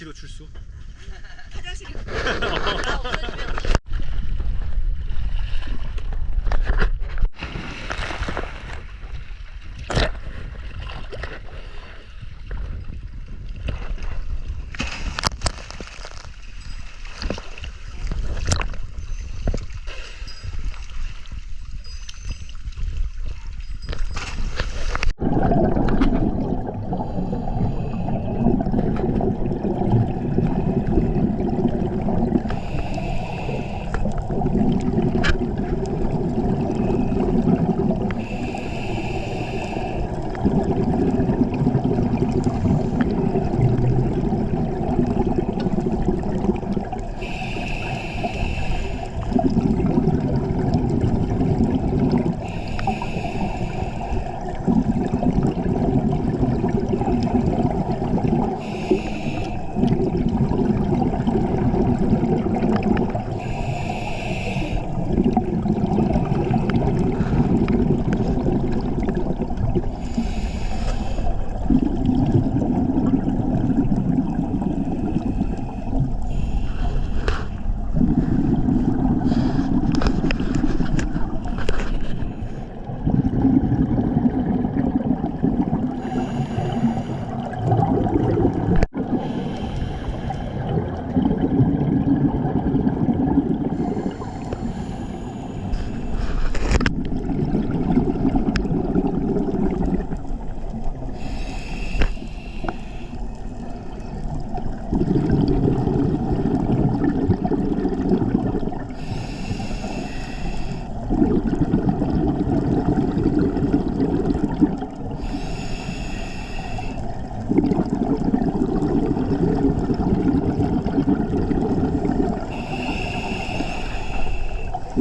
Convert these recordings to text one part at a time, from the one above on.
위치로 출소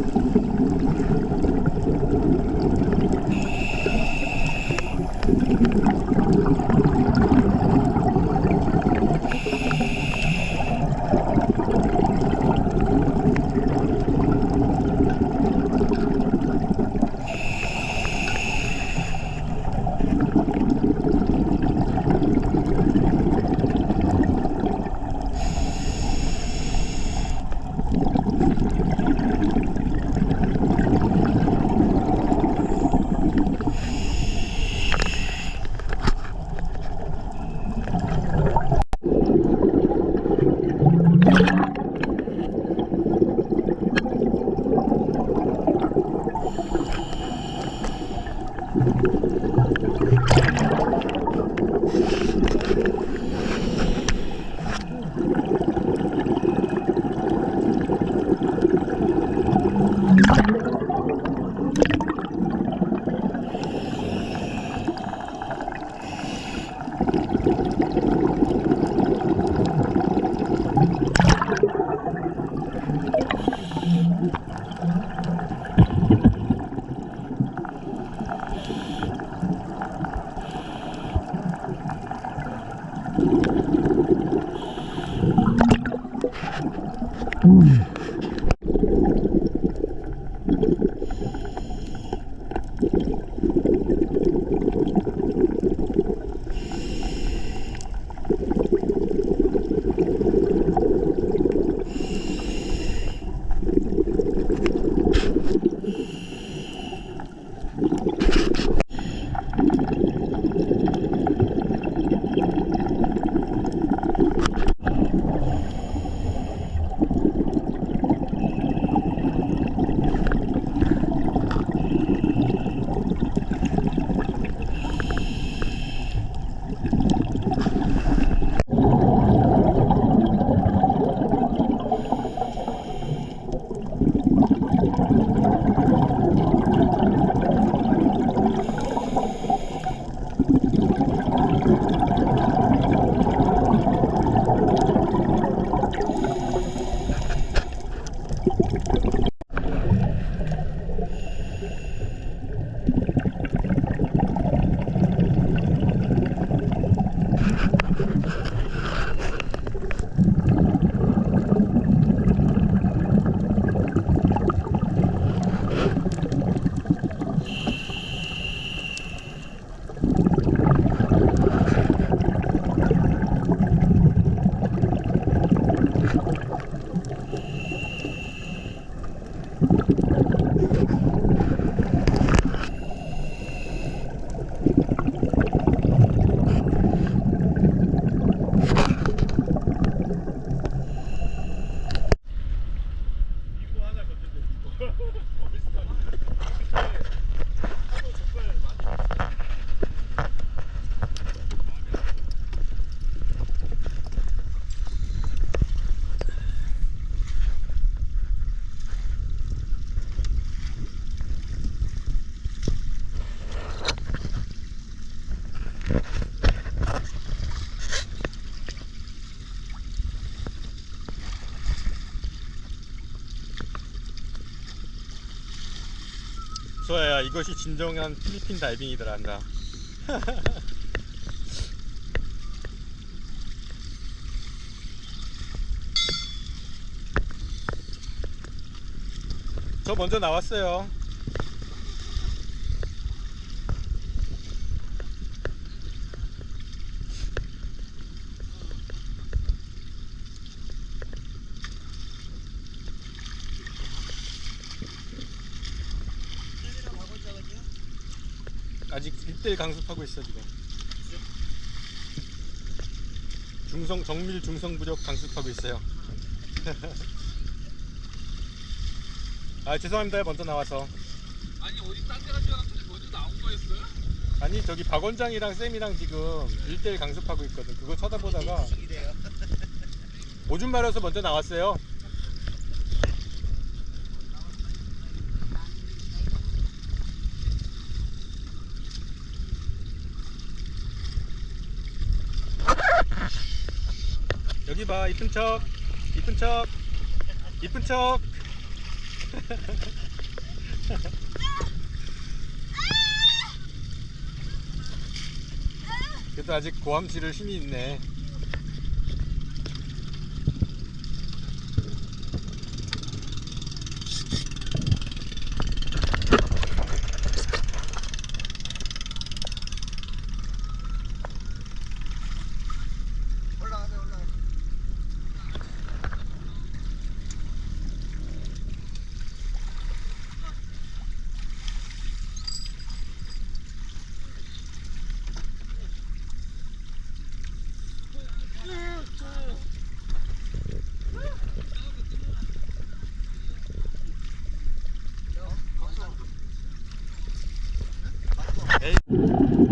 フフフ。 이것이 진정한 필리핀 다이빙이더라 한다. 저 먼저 나왔어요 쌤이랑 가본 적은요? 아직 1대1 강습하고 있어 지금. 중성 정밀 중성 부력 강습하고 있어요. 아 죄송합니다. 먼저 나와서. 아니 어디 딴 데 가지 않았더니 먼저 나온 거였어요? 아니 저기 박 원장이랑 쌤이랑 지금 1대1 강습하고 있거든. 그거 쳐다보다가. 오줌 마려서 먼저 나왔어요 여기 봐 이쁜 척. 이쁜 척. 이쁜 척. 그래도 아직 고함 지를 힘이 있네 ok?